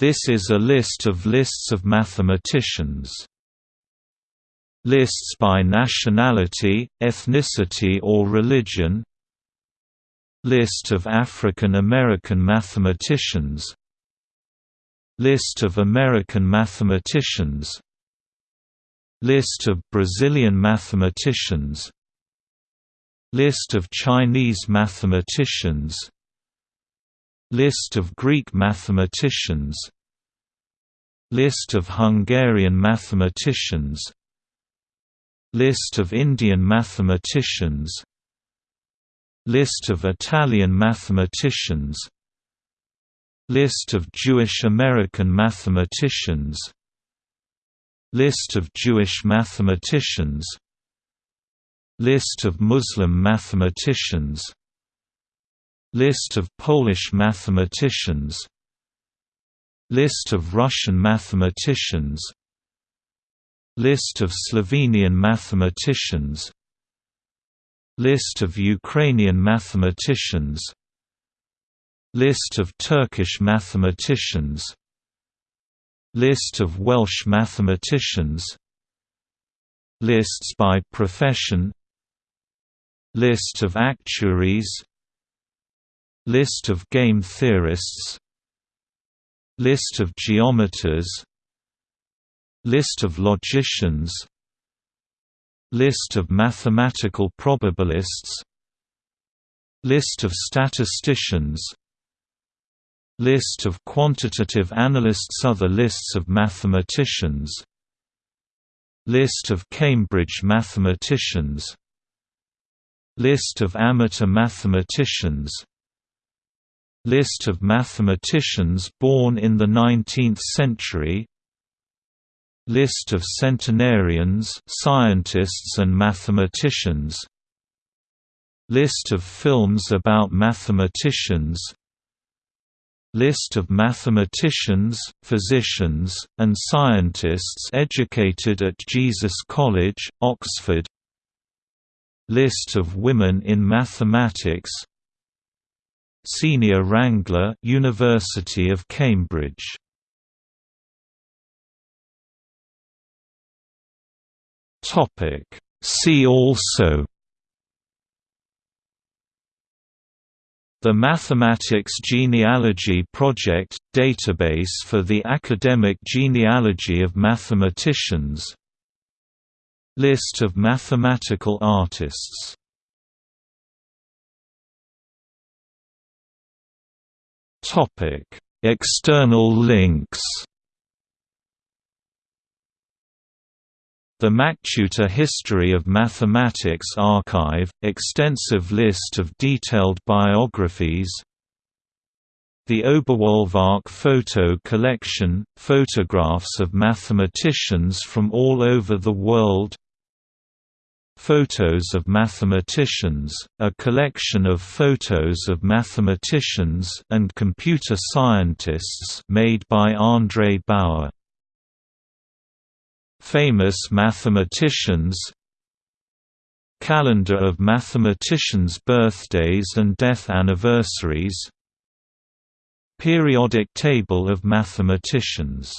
This is a list of lists of mathematicians. Lists by nationality, ethnicity or religion. List of African American mathematicians. List of American mathematicians. List of Brazilian mathematicians. List of Chinese mathematicians List of Greek mathematicians. List of Hungarian mathematicians. List of Indian mathematicians. List of Italian mathematicians. List of Jewish American mathematicians. List of Jewish mathematicians. List of Muslim mathematicians List of Polish mathematicians. List of Russian mathematicians. List of Slovenian mathematicians. List of Ukrainian mathematicians. List of Turkish mathematicians. List of Welsh mathematicians. Lists by profession. List of actuaries List of game theorists List of geometers List of logicians List of mathematical probabilists List of statisticians List of quantitative analysts Other lists of mathematicians List of Cambridge mathematicians List of amateur mathematicians List of mathematicians born in the 19th century List of centenarians scientists and mathematicians List of films about mathematicians List of mathematicians, physicians, and scientists educated at Jesus College, Oxford List of women in mathematics Senior Wrangler University of Cambridge. Topic. See also. The Mathematics Genealogy Project – database for the academic genealogy of mathematicians. List of mathematical artists External links The MacTutor History of Mathematics Archive – extensive list of detailed biographies The Oberwolfach Photo Collection – photographs of mathematicians from all over the world Photos of Mathematicians, a collection of photos of mathematicians and computer scientists made by Andrej Bauer. Famous mathematicians Calendar of mathematicians' birthdays and death anniversaries Periodic table of mathematicians